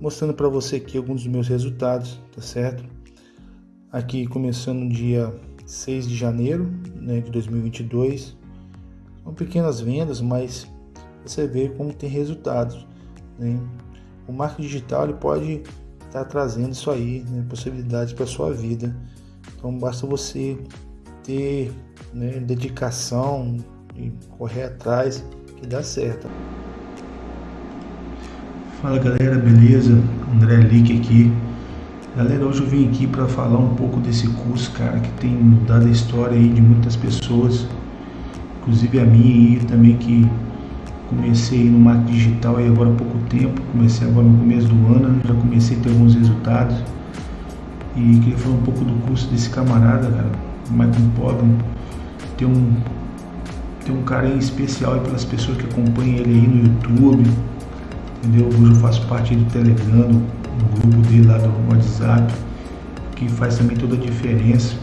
mostrando para você aqui alguns dos meus resultados, tá certo? Aqui começando no dia 6 de janeiro né, de 2022. São pequenas vendas, mas você vê como tem resultados. Né? O marketing digital ele pode estar tá trazendo isso aí, né, possibilidades para sua vida. Então basta você ter né, dedicação e correr atrás que dá certo. Fala galera, beleza? André Lick aqui. Galera, hoje eu vim aqui para falar um pouco desse curso, cara, que tem mudado a história aí de muitas pessoas, inclusive a minha e também que comecei no marketing digital aí agora há pouco tempo, comecei agora no começo do ano, já comecei a ter alguns resultados e queria falar um pouco do curso desse camarada, cara, Michael Pobre, tem um tem um carinho especial pelas pessoas que acompanham ele aí no YouTube, entendeu? Hoje eu faço parte do Telegram, no grupo dele lá do WhatsApp, que faz também toda a diferença.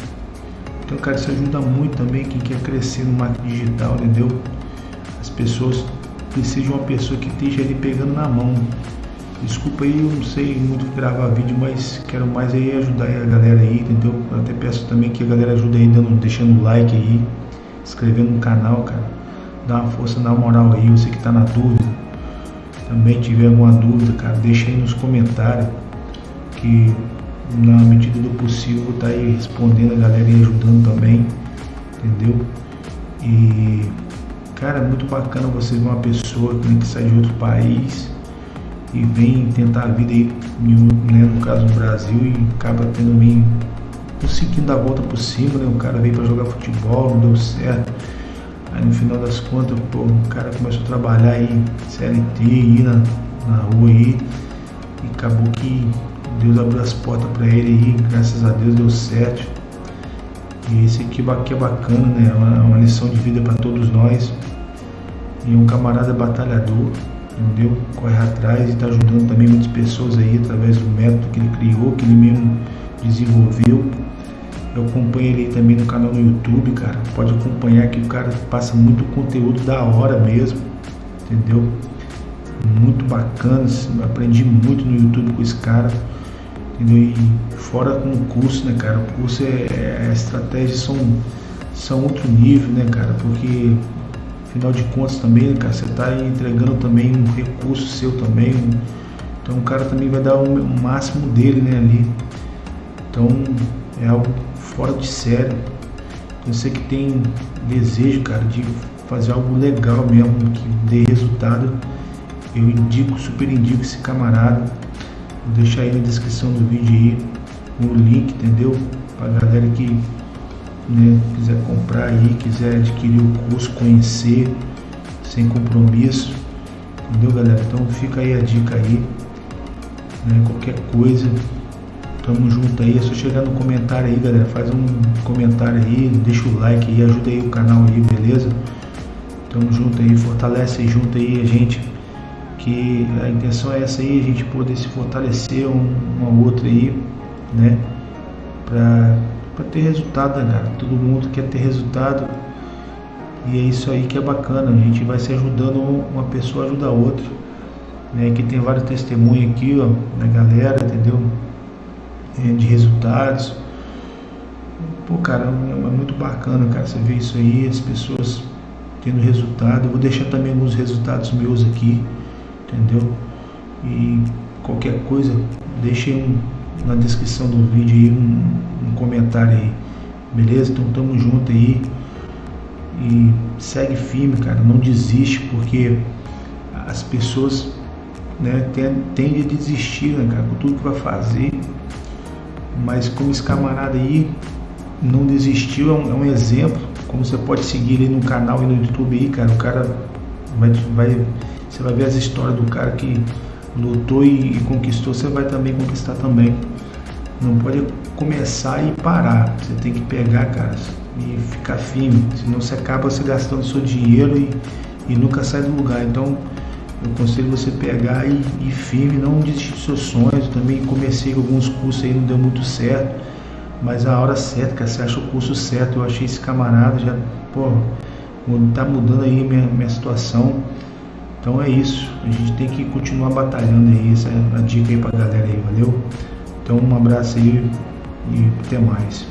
Então, cara, isso ajuda muito também quem quer crescer no marketing digital, entendeu? As pessoas precisam de uma pessoa que esteja ali pegando na mão. Desculpa aí, eu não sei muito gravar vídeo, mas quero mais aí ajudar a galera aí, entendeu? Eu até peço também que a galera ajude aí, dando, deixando o like aí, inscrevendo no canal, cara. Dá uma força na moral aí, você que tá na dúvida também tiver alguma dúvida, cara, deixa aí nos comentários que na medida do possível tá aí respondendo a galera e ajudando também, entendeu? E cara, é muito bacana você ver uma pessoa né, que sai de outro país e vem tentar a vida aí, né, no caso no Brasil, e acaba tendo meio conseguindo dar a volta por cima, né? O cara veio para jogar futebol, não deu certo Aí no final das contas, pô, o cara começou a trabalhar aí, CLT, ir na, na rua aí, e acabou que Deus abriu as portas para ele aí, graças a Deus deu certo. E esse aqui, é bacana, né? É uma, uma lição de vida para todos nós. E é um camarada batalhador, entendeu? Corre atrás e está ajudando também muitas pessoas aí através do método que ele criou, que ele mesmo desenvolveu. Eu acompanho ele também no canal no YouTube, cara. Pode acompanhar que o cara passa muito conteúdo da hora mesmo, entendeu? Muito bacana, aprendi muito no YouTube com esse cara, entendeu? E fora com o curso, né, cara? O curso é, é a estratégia são, são outro nível, né, cara? Porque afinal de contas também, né, cara, você está entregando também um recurso seu também. então o cara também vai dar o máximo dele, né, ali. Então é algo fora de sério. Você que tem desejo, cara, de fazer algo legal mesmo, que dê resultado, eu indico, super indico esse camarada. Vou deixar aí na descrição do vídeo aí o link, entendeu? Pra galera que né, quiser comprar aí, quiser adquirir o curso, conhecer, sem compromisso. Entendeu, galera? Então fica aí a dica aí. Né, qualquer coisa, Tamo junto aí, é só chegar no comentário aí, galera. Faz um comentário aí, deixa o like aí, ajuda aí o canal aí, beleza? Tamo junto aí, fortalece junto aí a gente. Que a intenção é essa aí, a gente poder se fortalecer um, uma outra aí, né? Pra, pra ter resultado, né? Todo mundo quer ter resultado. E é isso aí que é bacana, a gente vai se ajudando, uma pessoa ajuda a outra. Né? Aqui tem vários testemunhos aqui, ó, da galera, entendeu? É, de resultados. Pô, cara, é, é muito bacana, cara, você vê isso aí, as pessoas tendo resultado. Eu vou deixar também alguns resultados meus aqui, entendeu? E qualquer coisa, deixe um, na descrição do vídeo aí um, um comentário aí, beleza? Então tamo junto aí e segue firme, cara, não desiste porque as pessoas né, tendem a desistir, né, cara, com tudo que vai fazer mas como esse camarada aí não desistiu, é um, é um, exemplo, como você pode seguir ele no canal e no YouTube aí, cara, o cara vai, vai você vai ver as histórias do cara que lutou e, e conquistou, você vai também conquistar também. Não pode começar e parar, você tem que pegar, cara, e ficar firme, senão você acaba se gastando seu dinheiro e, e nunca sai do lugar. Então, eu aconselho você pegar e, e firme, não desistir dos seus sonhos. Eu também comecei alguns cursos aí, não deu muito certo. Mas a hora certa, cara, você acha o curso certo. Eu achei esse camarada já, pô, tá mudando aí minha, minha situação. Então é isso, a gente tem que continuar batalhando aí, essa é a dica aí pra galera aí, valeu? Então um abraço aí e até mais.